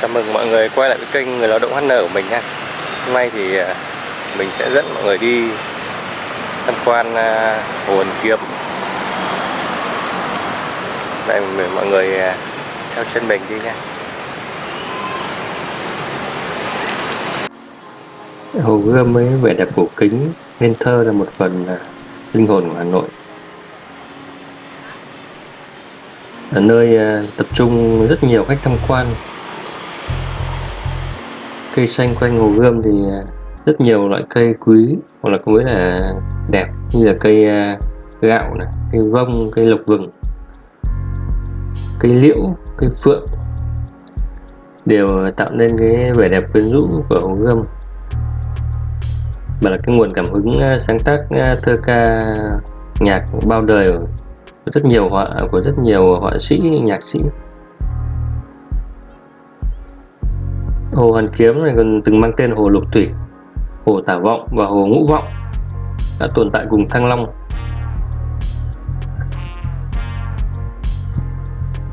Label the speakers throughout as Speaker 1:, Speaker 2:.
Speaker 1: Chào mừng mọi người quay lại với kênh Người Lao động HN của mình nha. Hôm nay thì à, mình sẽ dẫn mọi người đi tham quan à, Hồ Hoàn Kiếm. Đây mọi người à, theo chân mình đi nha. Hồ Gươm với vẻ đẹp cổ kính, nên thơ là một phần linh hồn của Hà Nội. Là nơi tập trung rất nhiều khách tham quan cây xanh quanh hồ gươm thì à, rất nhiều loại cây quý, hoặc là mới là đẹp, như là cây à, gạo này, cây vông, cây lộc vừng, cây liễu, cây phượng, đều tạo nên cái vẻ đẹp quyến rũ của hồ gươm. Và là cái nguồn cảm hứng à, sáng tác thơ ca nhạc bao đời của rất nhiều họa, của rất nhiều họa sĩ, nhạc sĩ. Hồ Hoàn Kiếm này còn từng mang tên Hồ Lục Thủy, Hồ Tả Vọng và Hồ Ngũ Vọng đã tồn tại cùng Thăng Long.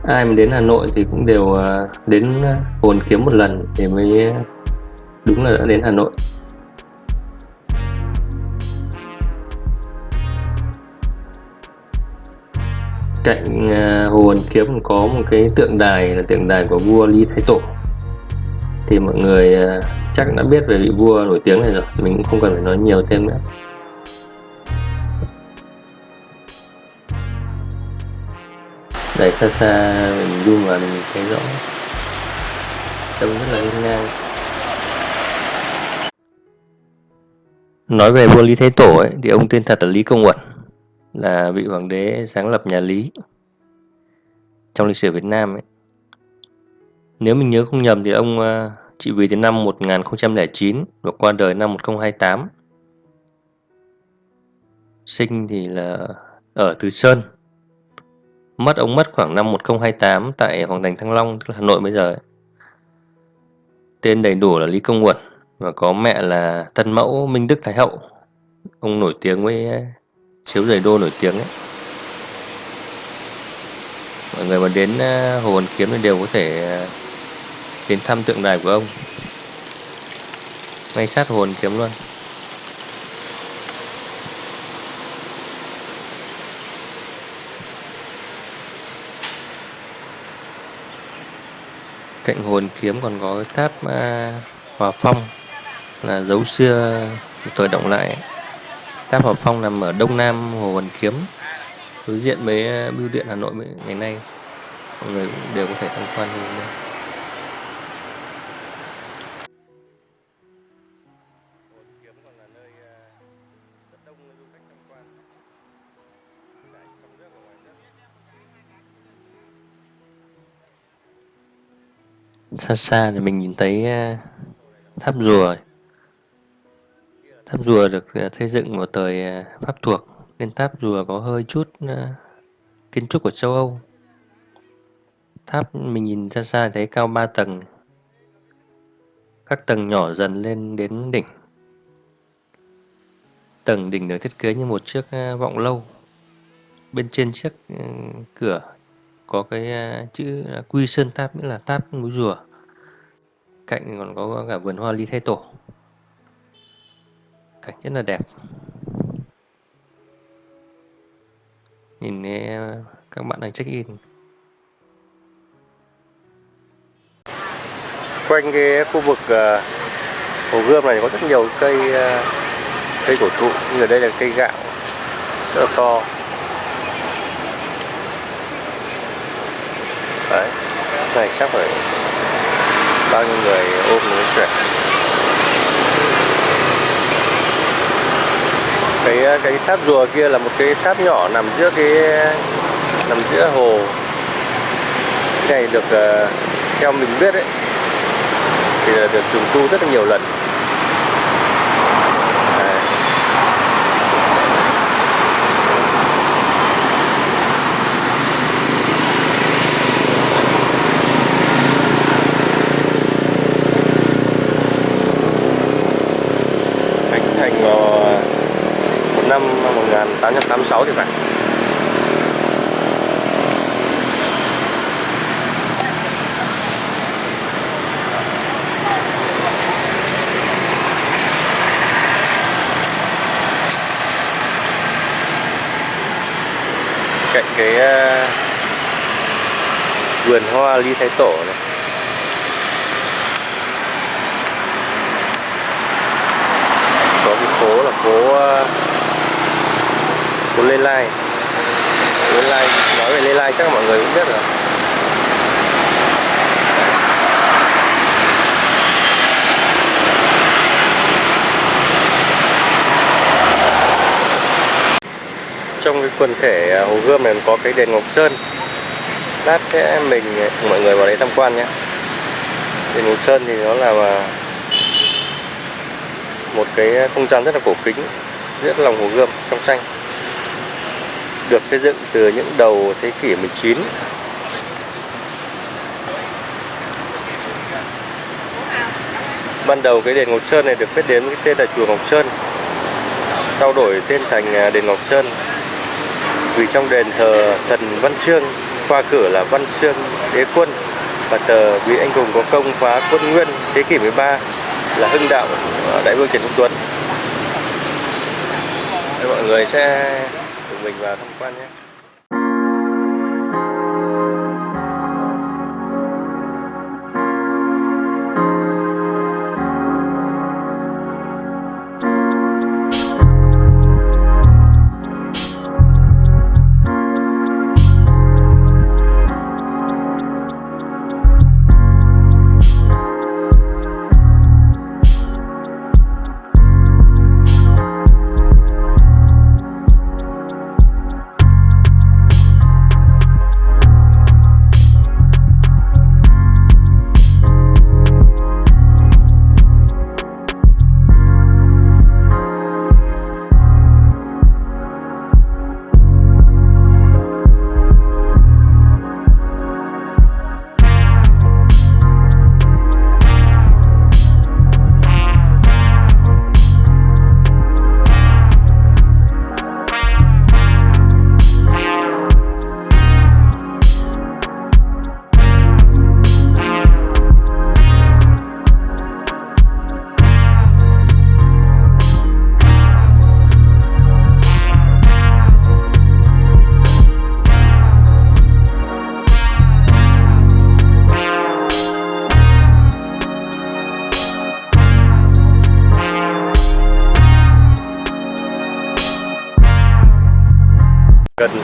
Speaker 1: Ai mà đến Hà Nội thì cũng đều à, đến à, Hồ Hoàn Kiếm một lần thì mới đúng là đã đến Hà Nội. Cạnh à, Hồ Hoàn Kiếm có một cái tượng đài là tượng đài của vua Lý Thái Tổ thì mọi người ờ, chắc đã biết về vị vua nổi tiếng này rồi. Mình cũng không cần phải nói nhiều thêm nữa. Đẩy xa xa mình zoom vào mình thấy rõ. Trông rất là hiên ngang. Nói về vua lý thế tổ ấy, thì ông tên thật là lý công uẩn là vị hoàng đế sáng lập nhà lý trong lịch sử việt nam ấy. Nếu mình nhớ không nhầm thì ông ờ, chị vì đến năm 1009 và qua đời năm 1028. Sinh thì là ở Từ Sơn. Mất ông mất khoảng năm 1028 tại Hoàng thành Thăng Long, tức là Hà Nội bây giờ. Tên đầy đủ là Lý Công Uẩn và có mẹ là thân mẫu Minh Đức Thái Hậu. Ông nổi tiếng với ờ, chiếu giày đô nổi tiếng ấy. Mọi người mà đến ờ, Hồ Hoàn Kiếm thì đều có thể ờ, đến thăm tượng đài của ông. Ngay sát hồn kiếm luôn. Cạnh hồn kiếm còn có cái tháp à, hòa phong là dấu xưa thời động lại. Tháp hòa phong nằm ở đông nam hồ hoàn kiếm đối diện với à, bưu điện hà nội ngày nay. Mọi người cũng đều có thể tham quan như đây xa xa thì mình nhìn thấy ờ, tháp rùa. Tháp rùa được ờ, xây dựng vào thời ờ, pháp thuộc, nên tháp rùa có hơi chút kiến trúc của châu âu. Tháp mình nhìn xa xa thấy cao 3 tầng. Các tầng nhỏ dần lên đến đỉnh. Tầng đỉnh được thiết kế như một chiếc vọng lâu. Bên trên chiếc cửa có cái chữ quy sơn tháp nghĩa là tháp núi rùa. Cạnh còn có cả vườn hoa ly thay tổ. Cảnh rất là đẹp. Nhìn các bạn đang check in. Quanh cái khu vực ờ, hồ gươm này có rất nhiều cây cây cổ thụ. Như ở đây là cây gạo rất là to. Đấy. Này, chắc phải bao nhiêu người ôm nói chuyện. Cái cái tháp rùa kia là một cái tháp nhỏ nằm giữa cái, nằm giữa hồ. Cái này được ờ, theo mình biết ấy, thì là được trùng tu rất là nhiều lần. năm 1886 thì phải. Cạnh cái ờ, vườn hoa ly thái tổ này. Có cái phố là phố ờ, của Lê Lai Lê Lai nói về Lê Lai chắc là mọi người cũng biết rồi. Trong cái quần thể à, Hồ Gươm này có cái đền Ngọc Sơn. Lát sẽ mình cùng mọi người vào đấy tham quan nhé. Đền Ngọc Sơn thì nó là một cái không gian rất là cổ kính, rất lòng Hồ Gươm trong xanh được xây dựng từ những đầu thế kỷ 19 ban đầu cái đền Ngọc Sơn này được biết đến với cái tên là chùa Ngọc Sơn, sau đổi tên thành à, đền Ngọc Sơn. Vì trong đền thờ thần Văn Trương qua cửa là Văn Trương Đế Quân và tờ vị anh hùng có công phá quân Nguyên thế kỷ 13 là Hưng Đạo à, Đại vương Trần Quốc Tuấn. Mọi người sẽ mình vào tham quan nhé.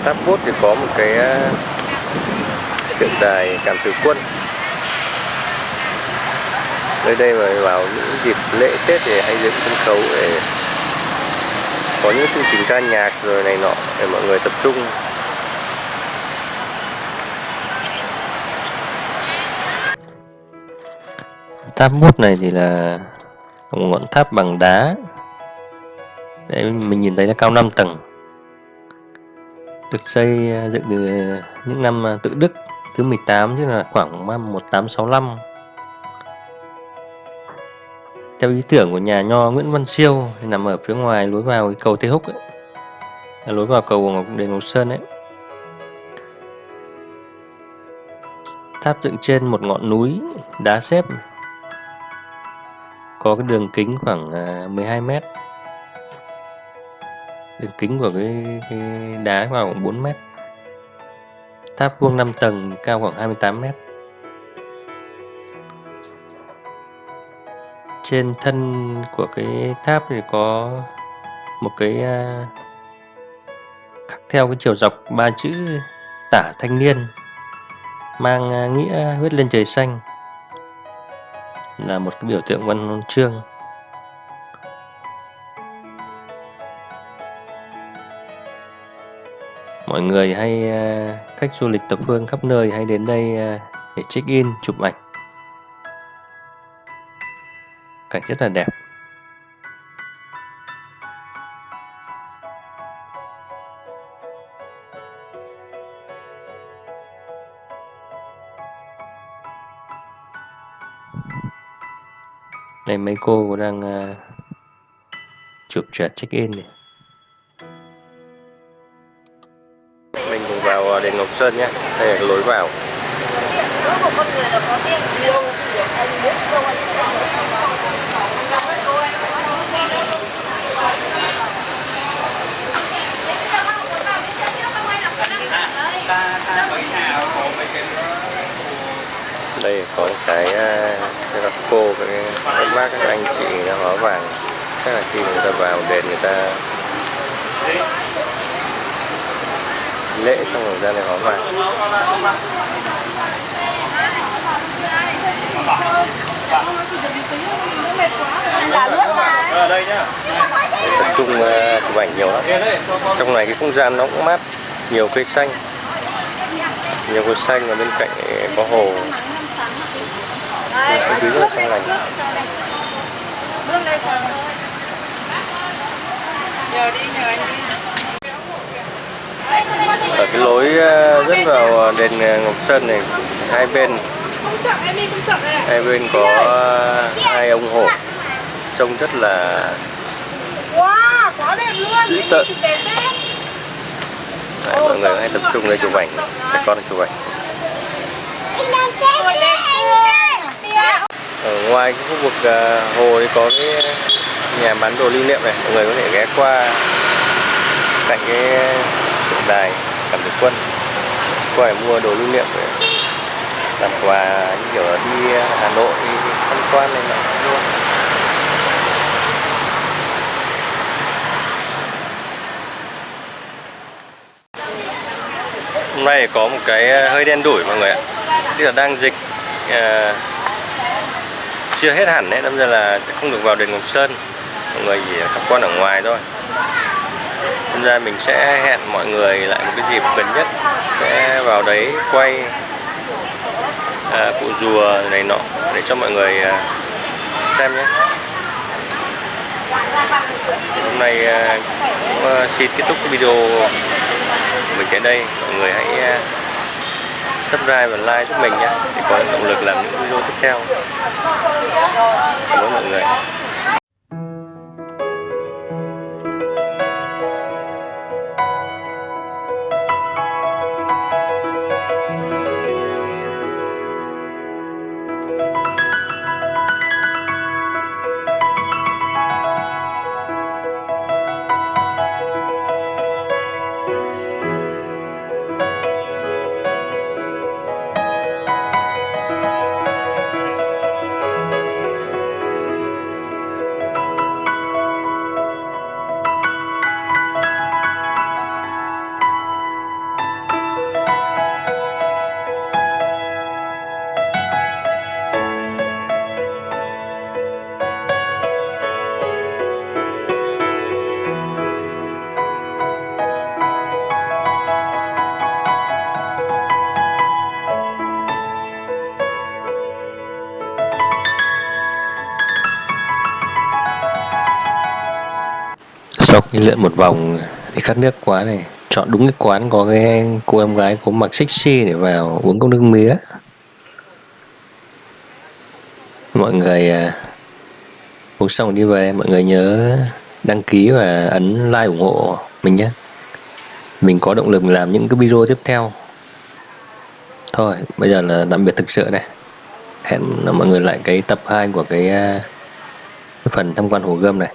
Speaker 1: Tháp bút thì có một cái ờ, tượng đài cảm tử quân. Nơi đây mà vào những dịp lễ tết thì hay dựng sân khấu để có những chương trình ca nhạc rồi này nọ để mọi người tập trung. Tháp bút này thì là một ngọn tháp bằng đá. Đấy, mình nhìn thấy nó cao 5 tầng được xây à, dựng từ những năm à, tự Đức thứ 18 tức là khoảng năm 1865 theo ý tưởng của nhà nho Nguyễn Văn Siêu thì nằm ở phía ngoài lối vào cái cầu Tây Húc ấy. Là lối vào cầu Ngọc Đền Ngọc Sơn ấy. Tháp dựng trên một ngọn núi đá xếp. Có cái đường kính khoảng à, 12 mét đường kính của cái, cái đá vào khoảng 4 mét. Tháp vuông 5 tầng cao khoảng 28 mét. Trên thân của cái tháp thì có một cái à, khắc theo cái chiều dọc ba chữ tả thanh niên mang à, nghĩa huyết lên trời xanh. Là một cái biểu tượng văn chương. Mọi người hay à, khách du lịch tập phương khắp nơi hay đến đây à, để check in chụp ảnh. Cảnh rất là đẹp. Đây mấy cô đang uh, chụp trượt check in này. vào à, đền Ngọc Sơn nhé đây là lối vào. Đây có cái à, cái gặp cô, cái các bác các anh chị nó hóa vàng. Chắc là khi người ta vào đền người ta lễ xong rồi ra này hóa vàng tập trung chụp ảnh nhiều lắm. Trong này cái không gian nó cũng mát. Nhiều cây xanh. Nhiều cây xanh và bên cạnh có hồ. Ở dưới rất là trong lành.
Speaker 2: Nhờ đi, nhờ anh đi.
Speaker 1: Ở cái lối dẫn vào đền uh, Ngọc Sơn này hai bên.
Speaker 2: Không sợ, em đi không sợ này.
Speaker 1: hai bên có hai ông hổ trông rất là
Speaker 2: Wow, quá đẹp luôn.
Speaker 1: Dữ tợn.
Speaker 2: đấy.
Speaker 1: Mọi người hay tập trung đây chụp ảnh. Trẻ con chụp ảnh. Ở ngoài cái khu vực hồ thì có cái nhà bán đồ lưu niệm này. Mọi người có thể ghé qua cạnh cái tượng đài cảm tử quân có phải mua đồ lưu niệm để làm quà như kiểu đi Hà Nội tham quan này nọ luôn. hôm nay có một cái ờ, hơi đen đủi mọi người ạ. Tức là đang dịch à, chưa hết hẳn đấy đâm ra là sẽ không được vào đền Ngọc Sơn. Mọi người chỉ tham quan ở ngoài thôi đâm ra mình sẽ hẹn mọi người lại một cái dịp gần nhất. Sẽ vào đấy quay à, cụ rùa này nọ để cho mọi người à, xem nhé. Hôm nay à, cũng à, xin kết thúc cái video của mình tại đây. Mọi người hãy à, subscribe và like giúp mình nhé để có động lực làm những video tiếp theo. Cảm ơn mọi người. Đi lượn một vòng thì khát nước quá này. Chọn đúng cái quán có cái cô em gái có mặc sexy để vào uống cốc nước mía. Mọi người à, uống xong đi về mọi người nhớ đăng ký và ấn like ủng hộ mình nhé. Mình có động lực làm những cái video tiếp theo. Thôi bây giờ là tạm biệt thực sự này. Hẹn mọi người lại cái tập 2 của cái, à, cái phần tham quan hồ gươm này.